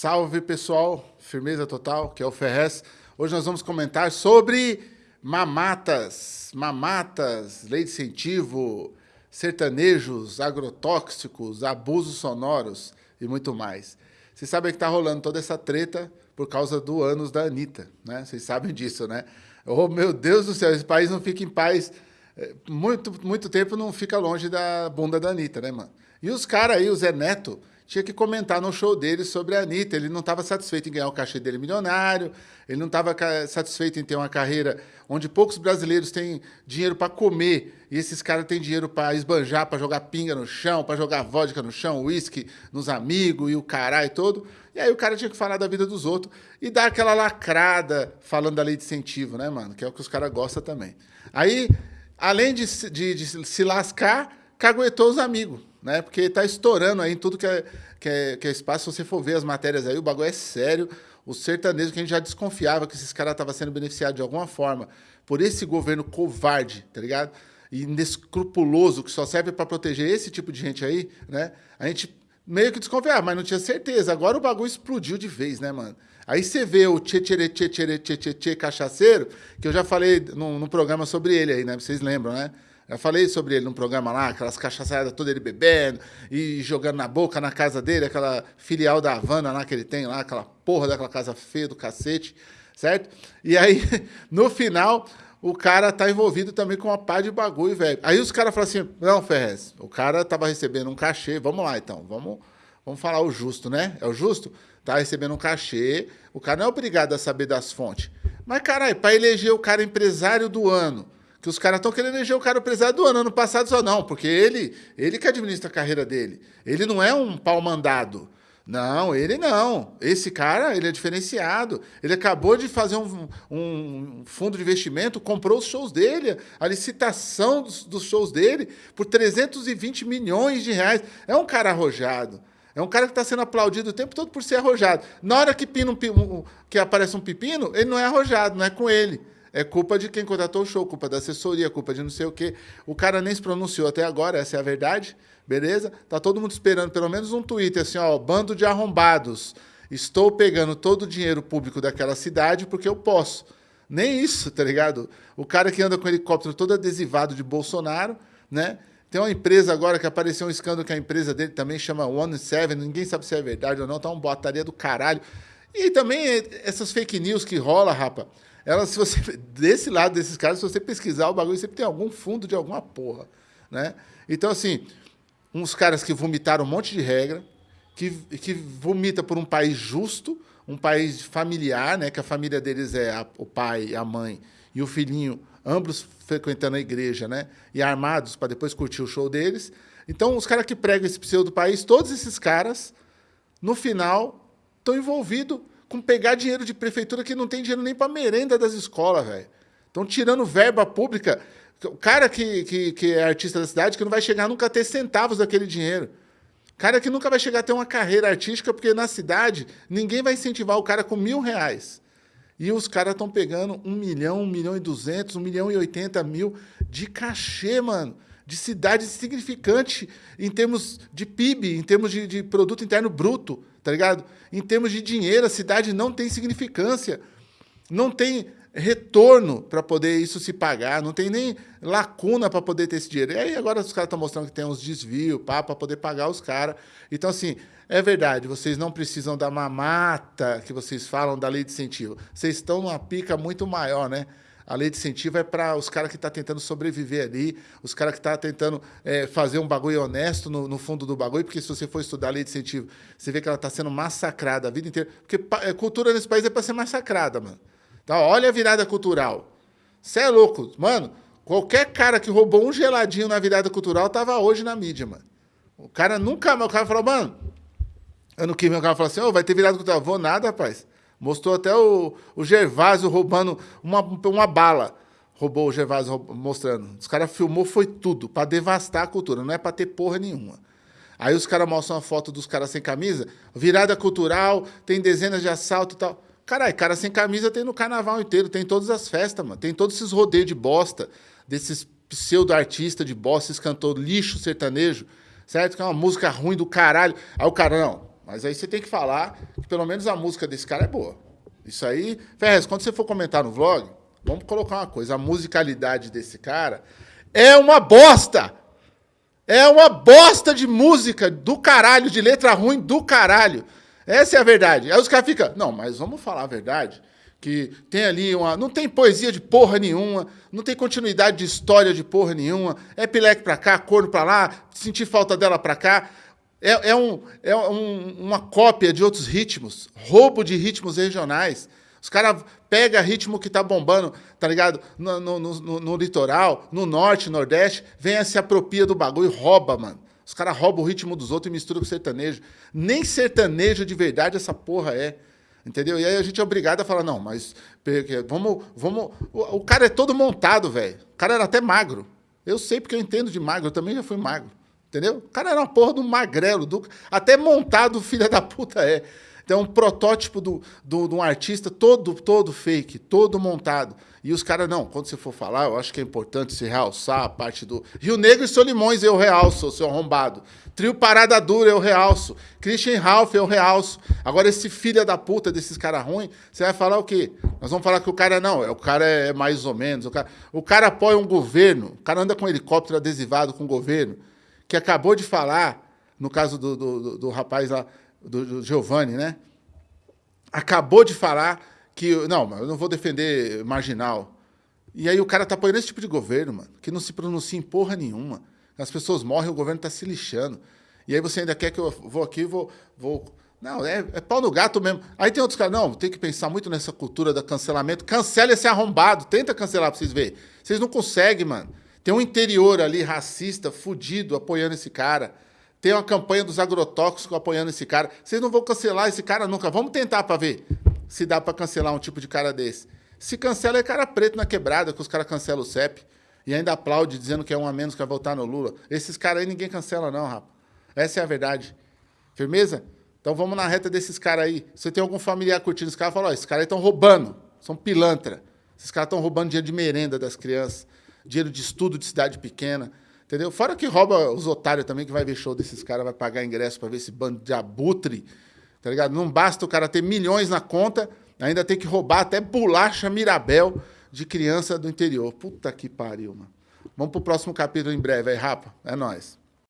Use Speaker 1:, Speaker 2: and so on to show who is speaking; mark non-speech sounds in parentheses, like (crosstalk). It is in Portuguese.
Speaker 1: Salve pessoal, firmeza total, que é o Ferrez. Hoje nós vamos comentar sobre mamatas, mamatas, lei de incentivo, sertanejos, agrotóxicos, abusos sonoros e muito mais. Vocês sabem que está rolando toda essa treta por causa do anos da Anitta, né? Vocês sabem disso, né? Oh, meu Deus do céu, esse país não fica em paz. É, muito, muito tempo não fica longe da bunda da Anitta, né, mano? E os caras aí, o Zé Neto, tinha que comentar no show dele sobre a Anitta. Ele não estava satisfeito em ganhar o cachê dele milionário, ele não estava satisfeito em ter uma carreira onde poucos brasileiros têm dinheiro para comer e esses caras têm dinheiro para esbanjar, para jogar pinga no chão, para jogar vodka no chão, uísque nos amigos e o caralho todo. E aí o cara tinha que falar da vida dos outros e dar aquela lacrada falando da lei de incentivo, né, mano? Que é o que os caras gostam também. Aí, além de, de, de se lascar, caguetou os amigos né? Porque está estourando aí em tudo que é, que, é, que é espaço. Se você for ver as matérias aí, o bagulho é sério. O sertanejo, que a gente já desconfiava que esses caras estavam sendo beneficiados de alguma forma por esse governo covarde, tá ligado? E inescrupuloso, que só serve para proteger esse tipo de gente aí, né? A gente meio que desconfiava, mas não tinha certeza. Agora o bagulho explodiu de vez, né, mano? Aí você vê o tchê tchê tchê tchê tchê cachaceiro, que eu já falei no programa sobre ele aí, né? Vocês lembram, né? Eu falei sobre ele num programa lá, aquelas cachaçadas todas ele bebendo e jogando na boca na casa dele, aquela filial da Havana lá que ele tem lá, aquela porra daquela casa feia do cacete, certo? E aí, (laughs) no final, o cara tá envolvido também com uma pá de bagulho, velho. Aí os caras falam assim, não, Ferrez, o cara tava recebendo um cachê, vamos lá então, vamos, vamos falar o justo, né? É o justo? Tá recebendo um cachê, o cara não é obrigado a saber das fontes. Mas, caralho, para eleger o cara empresário do ano, que os caras estão querendo eleger o cara empresário do ano. Ano passado só não, porque ele, ele que administra a carreira dele. Ele não é um pau mandado. Não, ele não. Esse cara, ele é diferenciado. Ele acabou de fazer um, um fundo de investimento, comprou os shows dele, a licitação dos, dos, shows dele por 320 milhões de reais. É um cara arrojado. É um cara que está sendo aplaudido o tempo todo por ser arrojado. Na hora que, pina um, que aparece um pepino, ele não é arrojado, não é com ele. É culpa de quem contratou o show, culpa da assessoria, culpa de não sei o quê. O cara nem se pronunciou até agora, essa é a verdade, beleza? Tá todo mundo esperando pelo menos um tweet assim, ó, bando de arrombados. Estou pegando todo o dinheiro público daquela cidade porque eu posso. Nem isso, tá ligado? O cara que anda com helicóptero todo adesivado de Bolsonaro, né? Tem uma empresa agora que apareceu um escândalo que a empresa dele também chama One Seven, ninguém sabe se é verdade ou não, tá uma botaria do caralho. E também essas fake news que rola, rapa ela, se você, desse lado desses caras, se você pesquisar o bagulho, sempre tem algum fundo de alguma porra, né? Então, assim, uns caras que vomitaram um monte de regra, que, que vomita por um país justo, um país familiar, né? Que a família deles é a, o pai, a mãe e o filhinho, ambos frequentando a igreja, né? E armados para depois curtir o show deles. Então, os caras que pregam esse pseudo país, todos esses caras, no final, estão envolvidos com pegar dinheiro de prefeitura que não tem dinheiro nem para merenda das escolas, velho. Estão tirando verba pública. O cara que, que, que é artista da cidade que não vai chegar nunca a ter centavos daquele dinheiro. Cara que nunca vai chegar a ter uma carreira artística, porque na cidade ninguém vai incentivar o cara com mil reais. E os caras estão pegando um milhão, um milhão e duzentos, um milhão e oitenta mil de cachê, mano. De cidade significante em termos de PIB, em termos de, de produto interno bruto tá ligado? Em termos de dinheiro, a cidade não tem significância. Não tem retorno para poder isso se pagar, não tem nem lacuna para poder ter esse dinheiro. E aí agora os caras estão mostrando que tem uns desvios para poder pagar os caras. Então, assim, é verdade, vocês não precisam da mamata que vocês falam da lei de incentivo. Vocês estão numa pica muito maior, né? A lei de incentivo é para os caras que estão tá tentando sobreviver ali, os caras que estão tá tentando é, fazer um bagulho honesto no, no, fundo do bagulho, porque se você for estudar a lei de incentivo, você vê que ela está sendo massacrada a vida inteira. Porque é, cultura nesse país é para ser massacrada, mano. Então, olha a virada cultural. Você é louco. Mano, qualquer cara que roubou um geladinho na virada cultural tava hoje na mídia, mano. O cara nunca. O cara falou, mano. Ano que vem o cara falou assim: oh, vai ter virada cultural. Vou nada, rapaz. Mostrou até o, o Gervásio roubando uma, uma bala. Roubou o Gervásio mostrando. Os caras filmou, foi tudo, para devastar a cultura, não é para ter porra nenhuma. Aí os caras mostram uma foto dos caras sem camisa, virada cultural, tem dezenas de assalto e tal. Caralho, cara sem camisa tem no carnaval inteiro, tem todas as festas, mano. Tem todos esses rodeios de bosta, desses pseudo-artistas de bosta, esses cantor lixo sertanejo, certo? Que é uma música ruim do caralho. Aí o cara, não, mas aí você tem que falar que pelo menos a música desse cara é boa. Isso aí, Ferrez, quando você for comentar no vlog, vamos colocar uma coisa, a musicalidade desse cara é uma bosta. É uma bosta de música do caralho, de letra ruim do caralho. Essa é a verdade. Aí os caras ficam, não, mas vamos falar a verdade que tem ali uma. Não tem poesia de porra nenhuma, não tem continuidade de história de porra nenhuma. É pileque pra cá, corno pra lá, sentir falta dela pra cá. É, é, um, é um, uma cópia de outros ritmos, roubo de ritmos regionais. Os caras pegam ritmo que tá bombando, tá ligado? No, no, no, no litoral, no norte, nordeste, vem se apropria do bagulho e rouba, mano. Os caras roubam o ritmo dos outros e misturam com sertanejo. Nem sertanejo de verdade essa porra é. Entendeu? E aí a gente é obrigado a falar, não, mas vamos. vamos o, o cara é todo montado, velho. O cara era até magro. Eu sei porque eu entendo de magro, eu também já fui magro. Entendeu? O cara era uma porra do magrelo, do, até montado, (laughs) filha da puta é. Então, um protótipo do, do, de um artista todo, todo fake, todo montado. E os caras, não, quando você for falar, eu acho que é importante se realçar a parte do. Rio Negro e Solimões eu realço, seu arrombado. Trio Parada Dura eu realço. Christian Ralph eu realço. Agora, esse filho da puta desses caras ruins, você vai falar o quê? Nós vamos falar que o cara não, é, o cara é mais ou menos. O cara, o cara apoia um governo, o cara anda com um helicóptero adesivado com o governo, que acabou de falar, no caso do, do, do, rapaz lá do, do Giovanni, né? Acabou de falar que. Não, eu não vou defender marginal. E aí o cara tá apoiando esse tipo de governo, mano, que não se pronuncia em porra nenhuma. As pessoas morrem, o governo tá se lixando. E aí você ainda quer que eu vou aqui, vou. vou... Não, é, é pau no gato mesmo. Aí tem outros caras, não, tem que pensar muito nessa cultura do cancelamento. Cancela esse arrombado, tenta cancelar pra vocês verem. Vocês não conseguem, mano. Tem um interior ali, racista, fudido, apoiando esse cara. Tem uma campanha dos agrotóxicos apoiando esse cara. Vocês não vão cancelar esse cara nunca. Vamos tentar para ver se dá para cancelar um tipo de cara desse. Se cancela é cara preto na quebrada, que os caras cancelam o CEP. E ainda aplaude dizendo que é um a menos que vai votar no Lula. Esses caras aí ninguém cancela não, rapaz. Essa é a verdade. Firmeza? Então vamos na reta desses caras aí. Você tem algum familiar curtindo esse cara, fala, ó, esses caras aí estão roubando. São pilantra. Esses caras estão roubando dinheiro de merenda das crianças. Dinheiro de estudo de cidade pequena. Entendeu? Fora que rouba os otários também, que vai ver show desses caras, vai pagar ingresso para ver esse bando de abutre. Tá ligado? Não basta o cara ter milhões na conta, ainda tem que roubar até bolacha Mirabel de criança do interior. Puta que pariu, mano. Vamos pro próximo capítulo em breve aí, rapa. É nóis.